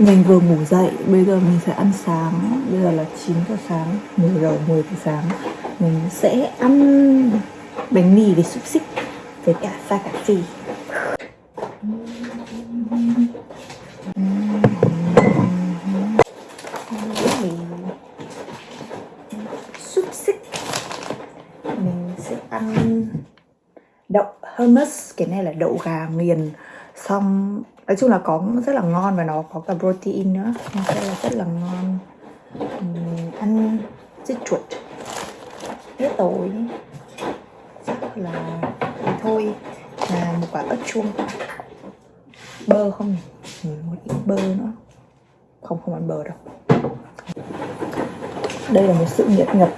Mình vừa ngủ dậy, bây giờ mình sẽ ăn sáng. Bây giờ là 9 giờ sáng, 10 giờ, 10 giờ sáng. Mình sẽ ăn bánh mì với xúc xích Với cả pha cà phê Xúc xích. Mình sẽ ăn đậu hummus Cái này là đậu gà nghiền Xong nói chung là có rất là ngon và nó có cả protein nữa. Nên sẽ là rất là ngon. Mình ăn dưa chuột. Tía tối chắc là thì thôi. Là một quả ớt chuông. Bơ không nhỉ? Một ít bơ nữa. Không không ăn bơ đâu. Đây là một sự nghiệp nhập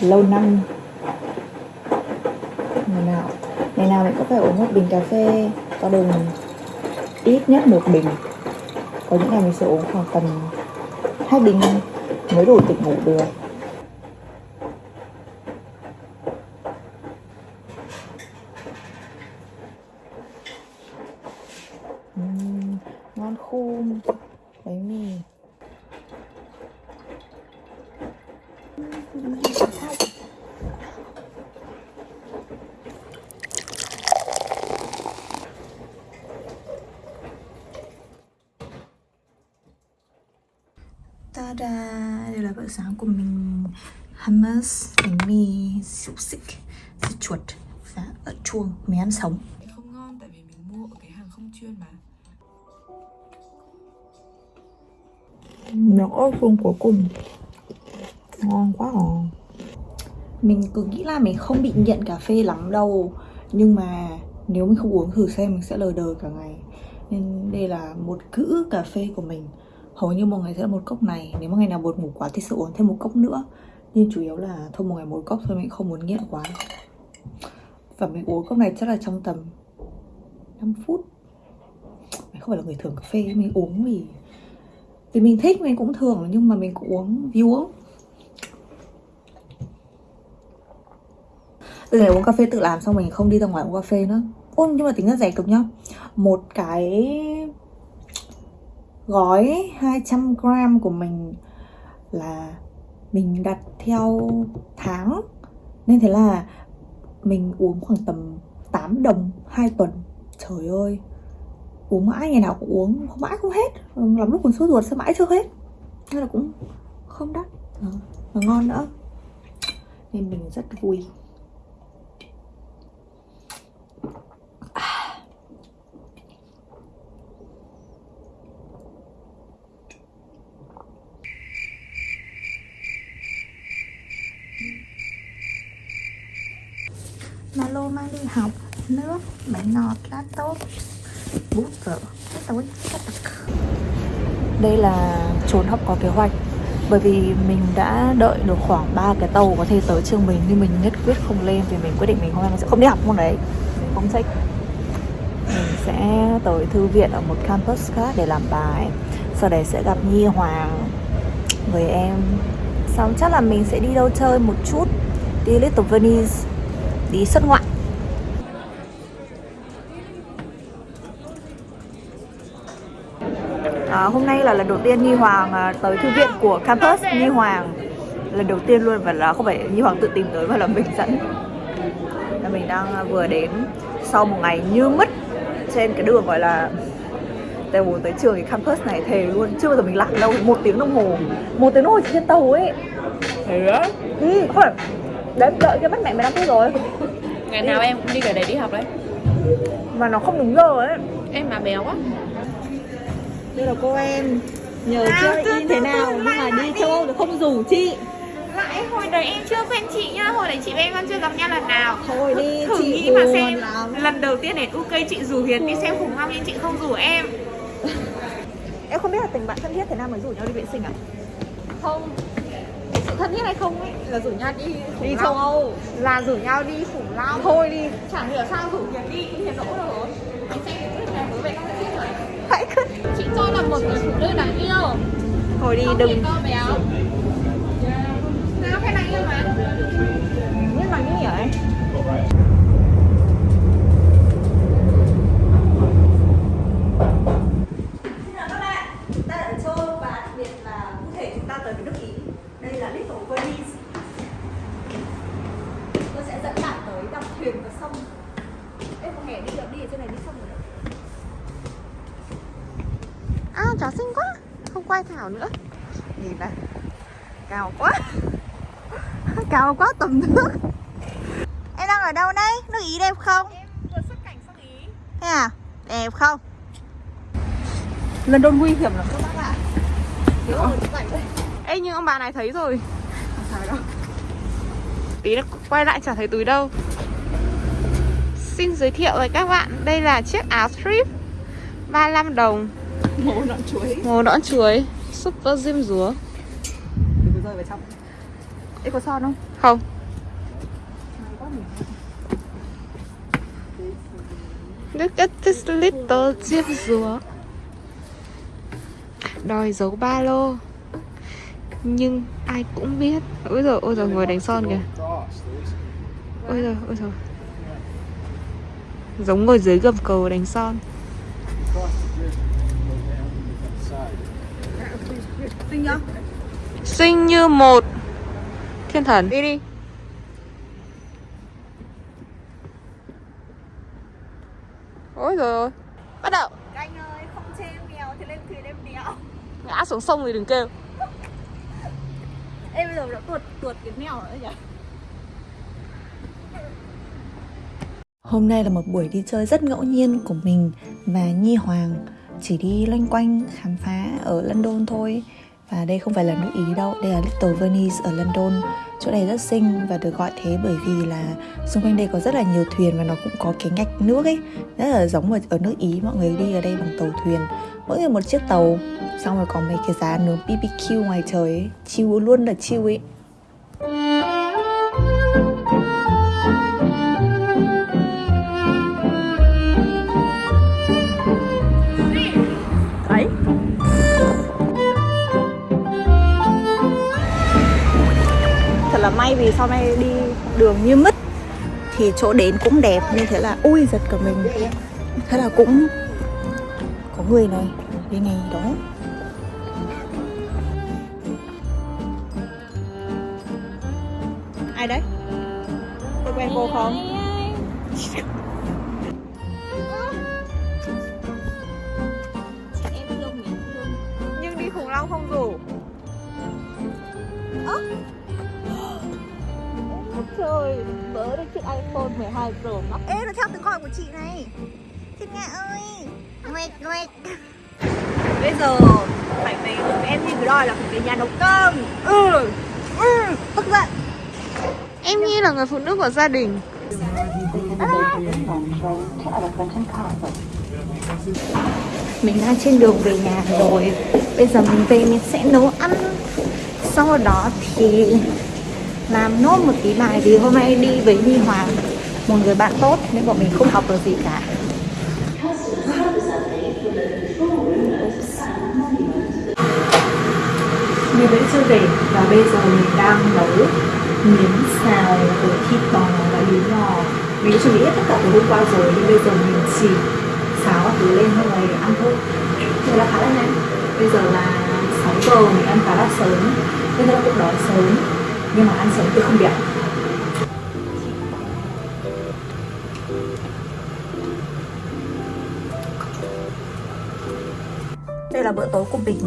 lâu năm. Ngày nào ngày nào mình cũng phải uống một bình cà phê, có đường ít nhất một bình. Có những ngày mình sẽ uống khoảng tầm hai bình mới đủ tỉnh ngủ được. Uhm, ngon khum. Bánh mì Ta-da! Đây là bữa sáng của mình Hummus, bánh mì, xúc xích, dưa chuột và ớt chuông Mình ăn sống. Không ngon tại vì mình mua ở cái hàng không chuyên mà. Miếng ớt chuông cuối cùng. Ngon quá à. Mình cứ nghĩ là mình không bị nghiện cà phê lắm đâu Nhưng mà nếu mình không uống thử xem mình sẽ lờ đờ cả ngày. Nên đây là một cữ cà phê của mình hầu như một ngày sẽ là một cốc này. Nếu mà ngày nào buồn ngủ quá thì sẽ uống thêm một cốc nữa. Nhưng chủ yếu là thôi một ngày một cốc thôi, mình không muốn nghiện quá. Và mình uống cốc này chắc là trong tầm 5 phút. Mình không phải là người thường cà phê mình uống vì vì mình thích, mình cũng thường nhưng mà mình cũng uống vì uống. Từ ngày uống cà phê tự làm xong mình không đi ra ngoài uống cà phê nữa. Ôi, nhưng mà tính ra rẻ cực nhá. Một cái gói 200g của mình là mình đặt theo tháng. Nên thế là mình uống khoảng tầm 8 đồng 2 tuần. Trời ơi, uống mãi, ngày nào cũng uống, không mãi không hết. Lắm lúc còn sốt ruột sao mãi chưa hết. Nên là cũng không đắt. Ờ, và ngon nữa. Nên mình rất vui. Mà lô mang đi học, nước bánh ngọt, lá tốt bút vở tối đây là trốn học có kế hoạch, bởi vì mình đã đợi được khoảng 3 cái tàu có thể tới trường mình, nhưng mình nhất quyết không lên vì mình quyết định mình hôm nay mình sẽ không đi học môn đấy. Mình không thích. Mình sẽ tới thư viện ở một campus khác để làm bài. Sau đấy sẽ gặp Nhi Hoàng, người em. Xong chắc là mình sẽ đi đâu chơi một chút, đi Little Venice đi xuất ngoại. À, hôm nay là lần đầu tiên Nhi Hoàng à, tới thư viện của campus. Nhi Hoàng lần đầu tiên luôn và là không phải Nhi Hoàng tự tìm tới mà là mình dẫn. Là mình đang à, vừa đến sau một ngày như mất trên cái đường gọi là từ buổi tới trường thì campus này thề luôn. Chưa bao giờ mình lạc đâu một tiếng đồng hồ. Một tiếng đồng hồ trên tàu ấy. Thế á? Ừ, không phải đấy đợi cái bắt mẹ 15 phút rồi. Ngày nào em cũng đi ở đấy đi học đấy. Mà nó không đúng giờ ấy. Em mà béo quá. Đây là cô em. Nhờ chơi in thế nào? Nhưng mà đi châu Âu thì không rủ chị. Lại hồi đấy em chưa quen chị nhá. Hồi đấy chị em vẫn chưa gặp nhau lần nào. Thôi đi Thử chị nghĩ mà xem lắm. Lần đầu tiên đến UK chị rủ Hiền đi xem khủng long Nhưng chị không rủ em. Em không biết là tình bạn thân thiết thế nào mới rủ nhau đi vệ sinh à? Không thân thiết hay không ấy? Là rủ nhau đi đi châu Âu. Là rủ nhau đi khủng long. Thôi đi. Chẳng hiểu sao rủ Hiền đi Hiền đỗ rồi. Anh xem cái này mới về các bạn rồi. Hãy cứ Chị cho là một người phụ nữ đáng yêu. Thôi đi Không đừng. to béo. Nào phải đáng yêu mà biết nói như vậy quay Thảo nữa. Nhìn này Cao quá. Cao quá tầm nước. Em đang ở đâu đây? Nước Ý đẹp không? Vừa xuất cảnh sang Ý. Thế à? Đẹp không? Lần đồn nguy hiểm lắm các bác ạ. Đây Ê nhưng ông bà này thấy rồi. Không sao đâu. Tí nó quay lại chả thấy túi đâu. Xin giới thiệu với các bạn Đây là chiếc áo strip 35 đồng Mồ nọn chuối. Màu nõn chuối. Super diêm rúa có rơi vào trong. Ê có son không? Không. Look at this little diêm rúa Đòi giấu ba lô. Nhưng ai cũng biết. Ôi giời, ôi giời, ngồi đánh son kìa. Ôi giời, ôi giời. Giống ngồi dưới gầm cầu đánh son Xinh nhá Xinh như một. Thiên thần. Đi đi. Ôi rồi Bắt đầu. Anh ơi không chê em nghèo thì lên thuyền em đéo Ngã xuống sông thì đừng kêu. Ê bây giờ đã tuột tuột cái mèo nữa nhỉ? Hôm nay là một buổi đi chơi rất ngẫu nhiên của mình và Nhi Hoàng Chỉ đi loanh quanh khám phá ở London thôi và đây không phải là nước Ý đâu, đây là Little Venice ở London. Chỗ này rất xinh và được gọi thế bởi vì là xung quanh đây có rất là nhiều thuyền và nó cũng có cái ngạch nước ấy. Rất là giống ở, ở nước Ý, mọi người đi ở đây bằng tàu thuyền. Mỗi người một chiếc tàu Xong rồi có mấy cái giá nướng BBQ ngoài trời ấy. Chiêu luôn là chiêu ấy. Là may vì sau này đi đường như mất Thì chỗ đến cũng đẹp, như thế là ui, giật cả mình Thế là cũng Có người này đi này đó Ai đấy? Tôi quen cô không? Chiếc iPhone 12 Pro Max. Ê, nó theo tiếng gọi của chị này. Thiên Nga ơi. Nguyệt, Nguyệt Bây giờ phải về cùng em như cái đòi là phải về nhà nấu cơm. Ừ, ừ, tức giận. Em Nhi là người phụ nữ của gia đình. Mình đang trên đường về nhà rồi. Bây giờ mình về mình sẽ nấu ăn. Sau đó thì làm nốt một tí bài vì hôm nay đi với Nhi Hoàng Một người bạn tốt, nên bọn mình không học được gì cả. Mình vẫn chưa về, và bây giờ mình đang nấu miếng xào với thịt bò và yến lò Mình chuẩn bị hết tất cả từ hôm qua rồi, nhưng bây giờ mình chỉ xáo thứ lên xong để ăn thôi. Thế là khá là nhanh. Bây giờ là 6 giờ, mình ăn khá là sớm. Bây giờ cũng đói sớm. Nhưng mà ăn sớm thì không đẹp Đây là bữa tối của mình.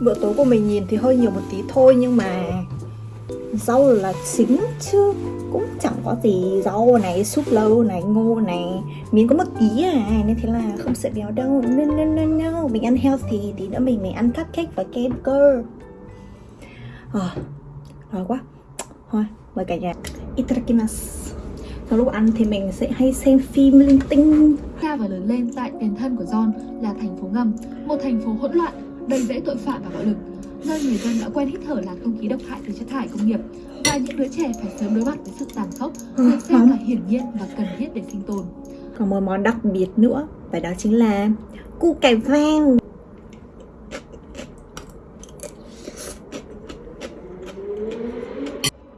Bữa tối của mình nhìn thì hơi nhiều một tí thôi nhưng mà rau là chính chứ cũng chẳng có gì rau này súp lâu này ngô này. Miếng có một tí à nên thế là không sợ béo đâu. No no no no mình ăn healthy tí nữa mình mình ăn cupcake và kem cơ à, đói quá. Thôi mời cả nhà itadakimasu trong lúc ăn thì mình sẽ hay xem phim linh tinh. Ra và lớn lên tại tiền thân của John là thành phố ngầm, một thành phố hỗn loạn, đầy rẫy tội phạm và bạo lực, nơi người dân đã quen hít thở làn không khí độc hại từ chất thải công nghiệp và những đứa trẻ phải sớm đối mặt với sự tàn khốc, được xem là hiển nhiên và cần thiết để sinh tồn. còn một món đặc biệt nữa và đó chính là củ cải vàng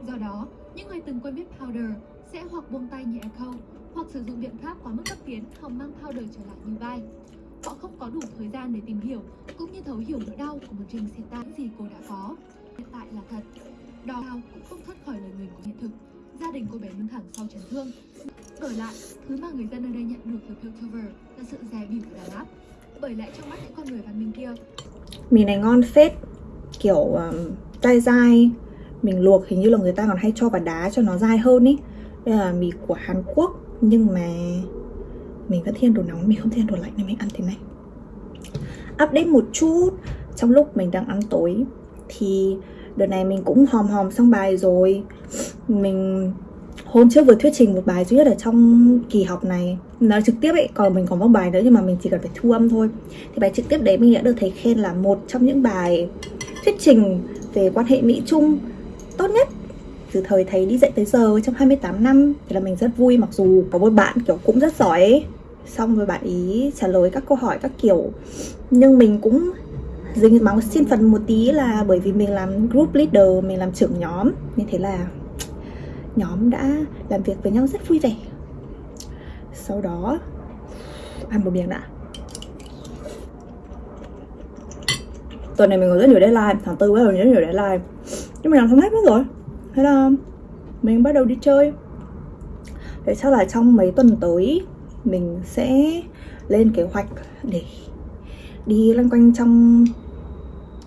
Do đó, những người từng quen biết powder sẽ hoặc buông tay như Echo, hoặc sử dụng biện pháp quá mức không hòng mang powder trở lại như vai. Họ không có đủ thời gian để tìm hiểu cũng như thấu hiểu nỗi đau của một trình hiện tại những gì cô đã có. Hiện tại là thật. Đau cũng không thoát khỏi lời nguyền của hiện thực. Gia đình cô bé đứng thẳng sau chấn thương. Đổi lại, thứ mà người dân ở đây nhận được từ Piltover là sự dè bỉu của đàn áp. bởi lẽ trong mắt những con người văn minh kia Mì này ngon phết Kiểu um, dai dai Mình luộc hình như là người ta còn hay cho vào đá cho nó dai hơn ý Đây là mì của Hàn Quốc Nhưng mà mình vẫn thiên đồ nóng, mình không thiên đồ lạnh nên mình ăn thế này. Update một chút. Trong lúc mình đang ăn tối Thì đợt này mình cũng hòm hòm xong bài rồi. Mình hôm trước vừa thuyết trình một bài duy nhất ở trong kỳ học này. Nói trực tiếp ấy còn mình còn một bài nữa nhưng mà mình chỉ cần phải thu âm thôi. Thì bài trực tiếp đấy mình đã được thầy khen là một trong những bài thuyết trình về quan hệ mỹ trung tốt nhất. Từ thời thầy đi dạy tới giờ trong 28 năm thì là mình rất vui. Mặc dù có một bạn kiểu cũng rất giỏi ấy xong rồi bạn ý trả lời các câu hỏi các kiểu. Nhưng mình cũng dính máu xin phần một tí là bởi vì mình làm group leader, mình làm trưởng nhóm. Nên thế là nhóm đã làm việc với nhau rất vui vẻ. Sau đó, ăn một miếng đã. Tuần này mình có rất nhiều deadline, tháng tư bắt đầu rất nhiều deadline. Nhưng mình làm xong hết mất rồi. Thế là mình bắt đầu đi chơi. Để chắc là trong mấy tuần tới mình sẽ lên kế hoạch để đi loanh quanh trong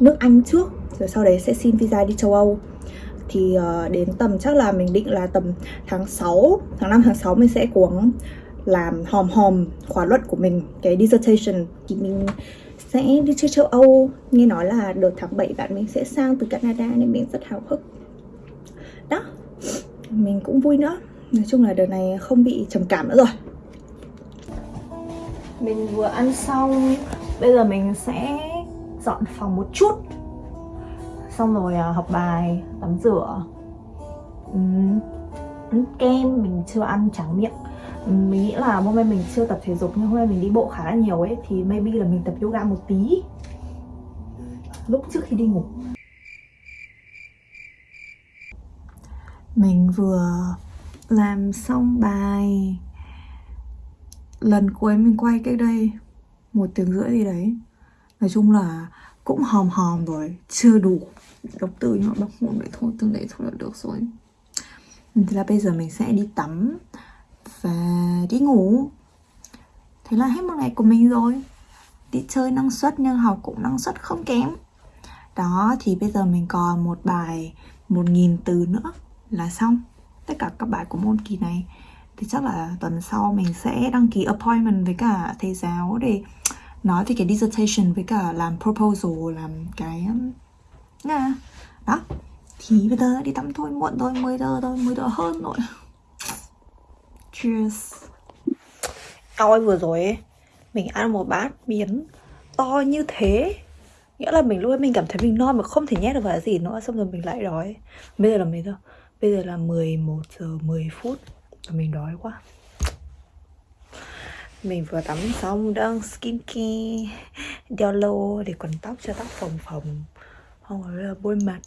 nước Anh trước rồi sau đấy sẽ xin visa đi châu Âu. Thì uh, đến tầm chắc là mình định là tầm tháng 6 tháng 5 tháng 6 mình sẽ cố gắng làm hòm hòm khóa luận của mình cái dissertation. Thì mình sẽ đi chơi châu Âu nghe nói là đợt tháng 7 bạn mình sẽ sang từ Canada nên mình rất hào hức. Đó mình cũng vui nữa. Nói chung là đợt này không bị trầm cảm nữa rồi mình vừa ăn xong bây giờ mình sẽ dọn phòng một chút. Xong rồi à, học bài tắm rửa. Uhm, ăn kem mình chưa ăn tráng miệng. Mình nghĩ là hôm nay mình chưa tập thể dục nhưng hôm nay mình đi bộ khá là nhiều ấy thì maybe là mình tập yoga một tí. Lúc trước khi đi ngủ. Mình vừa làm xong bài lần cuối mình quay cách đây một tiếng rưỡi gì đấy. Nói chung là cũng hòm hòm rồi, chưa đủ độc từ nhưng mà đọc muộn vậy thôi từng đấy thôi là được rồi. Ừ, thế là bây giờ mình sẽ đi tắm và đi ngủ. Thế là hết một ngày của mình rồi. Đi chơi năng suất nhưng học cũng năng suất không kém. Đó, thì bây giờ mình còn một bài một nghìn từ nữa là xong. Tất cả các bài của môn kỳ này thì chắc là tuần sau mình sẽ đăng ký appointment với cả thầy giáo để nói về cái dissertation với cả làm proposal làm cái ừ, nha. Đó. Thì bây giờ đi tắm thôi muộn thôi 10 giờ thôi 10 giờ hơn rồi. Cheers. Ôi vừa rồi ấy, mình ăn một bát miến to như thế. Nghĩa là mình lúc ấy mình cảm thấy mình no mà không thể nhét được vào gì nữa xong rồi mình lại đói. Bây giờ là mấy giờ? Bây giờ là 11 giờ 10 phút mình đói quá. Mình vừa tắm xong, đang skincare đeo lô để quần tóc cho tóc phồng phồng. Không phải là bôi mặt.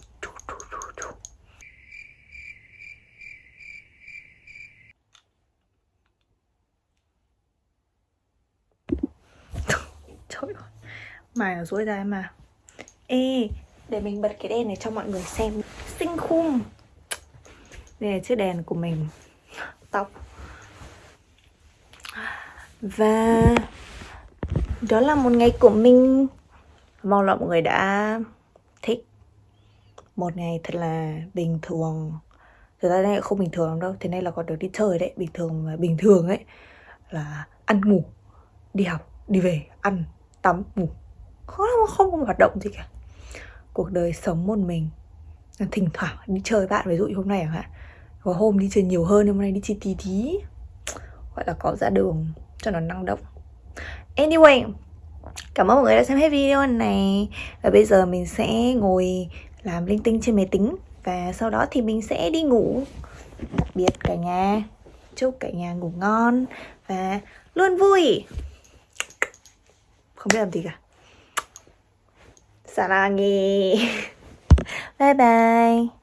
Trời ơi. Mày ở dối ra mà. Ê, để mình bật cái đèn này cho mọi người xem. Xinh khung đây là chiếc đèn của mình tóc và đó là một ngày của mình. Mong là mọi người đã thích. Một ngày thật là bình thường. Thực ra đây không bình thường đâu, thế này là còn được đi chơi đấy, bình thường mà bình thường ấy, là ăn ngủ, đi học, đi về, ăn, tắm, ngủ. Không không có hoạt động gì cả. Cuộc đời sống một mình. Thỉnh thoảng đi chơi bạn, ví dụ như hôm nay chẳng hạn có hôm đi chơi nhiều hơn hôm nay đi chơi tí tí gọi là có ra đường cho nó năng động anyway cảm ơn mọi người đã xem hết video này và bây giờ mình sẽ ngồi làm linh tinh trên máy tính và sau đó thì mình sẽ đi ngủ đặc biệt cả nhà chúc cả nhà ngủ ngon và luôn vui không biết làm gì cả 사랑해 bye bye